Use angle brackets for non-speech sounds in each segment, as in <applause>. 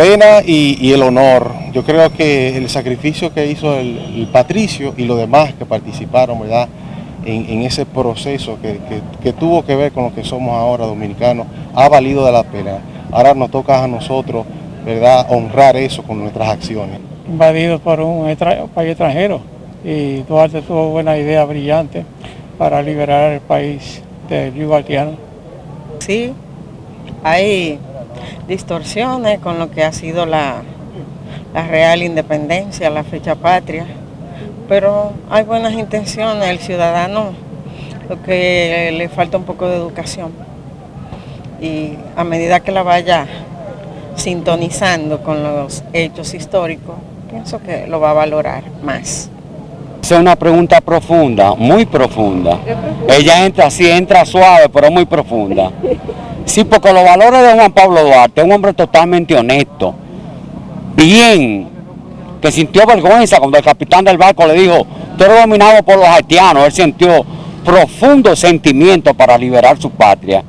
pena y, y el honor. Yo creo que el sacrificio que hizo el, el Patricio y los demás que participaron, ¿verdad? En, en ese proceso que, que- que tuvo que ver con lo que somos ahora dominicanos, ha valido de la pena. Ahora nos toca a nosotros, ¿verdad? Honrar eso con nuestras acciones. invadido por un extra- país extranjero y Duarte tuvo buena idea brillante para liberar el país del yugo haitiano. Sí, hay distorsiones con lo que ha sido la, la real independencia, la fecha patria, pero hay buenas intenciones, el ciudadano lo que le falta un poco de educación y a medida que la vaya sintonizando con los hechos históricos, pienso que lo va a valorar más. Esa es una pregunta profunda, muy profunda. Ella entra, sí entra suave, pero muy profunda. <laughs> Sí, porque los valores de Juan Pablo Duarte, un hombre totalmente honesto, bien, que sintió vergüenza cuando el capitán del barco le dijo, tú eres dominado por los haitianos, él sintió profundo sentimiento para liberar su patria,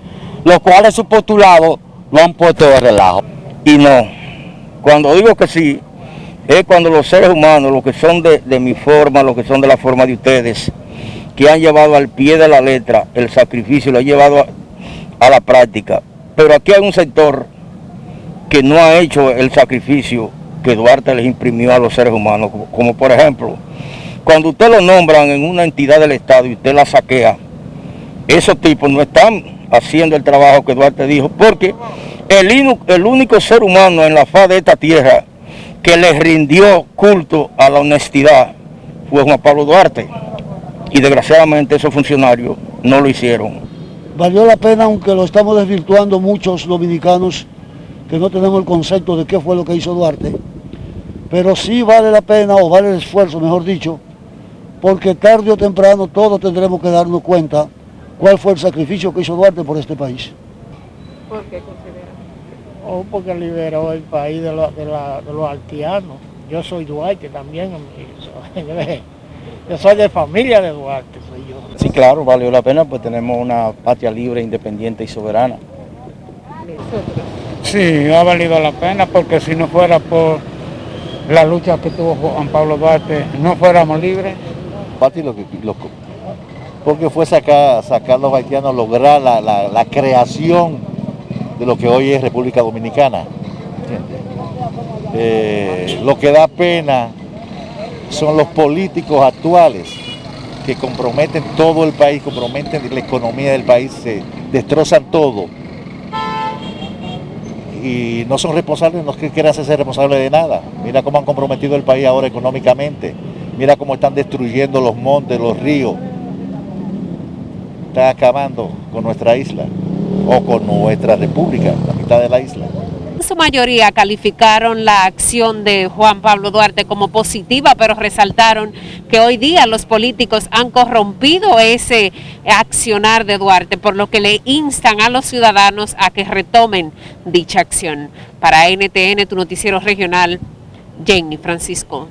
los cuales sus postulados lo han puesto de relajo. y no. Cuando digo que sí, es cuando los seres humanos, los que son de, de mi forma, los que son de la forma de ustedes, que han llevado al pie de la letra el sacrificio, lo han llevado a, a la práctica. Pero aquí hay un sector que no ha hecho el sacrificio que Duarte les imprimió a los seres humanos, como, por ejemplo, cuando usted lo nombran en una entidad del Estado y usted la saquea, esos tipos no están haciendo el trabajo que Duarte dijo, porque el, el único ser humano en la faz de esta tierra que le rindió culto a la honestidad fue Juan Pablo Duarte. Y desgraciadamente esos funcionarios no lo hicieron. Valió la pena, aunque lo estamos desvirtuando muchos dominicanos que no tenemos el concepto de qué fue lo que hizo Duarte, pero sí vale la pena, o vale el esfuerzo, mejor dicho, porque tarde o temprano todos tendremos que darnos cuenta cuál fue el sacrificio que hizo Duarte por este país. O porque liberó el país de, lo- de la- de los haitianos. Yo soy Duarte también, <laughs> yo soy de familia de Duarte, soy yo. Claro, valió la pena, pues tenemos una patria libre, independiente y soberana. Sí, ha valido la pena porque si no fuera por la lucha que tuvo Juan Pablo Duarte, no fuéramos libres. Parte lo que, lo que- porque fue sacar, sacar los haitianos, lograr la, la- la creación de lo que hoy es República Dominicana. Eh, lo que da pena son los políticos actuales que comprometen todo el país, comprometen la economía del país, se destrozan todo. Y no son responsables, no es que quieran hacerse responsables de nada. Mira cómo han comprometido el país ahora económicamente. Mira cómo están destruyendo los montes, los ríos. Están acabando con nuestra isla o con nuestra república, la mitad de la isla. En su mayoría calificaron la acción de Juan Pablo Duarte como positiva, pero resaltaron que hoy día los políticos han corrompido ese accionar de Duarte, por lo que le instan a los ciudadanos a que retomen dicha acción. Para NTN, tu noticiero regional, Jenny Francisco.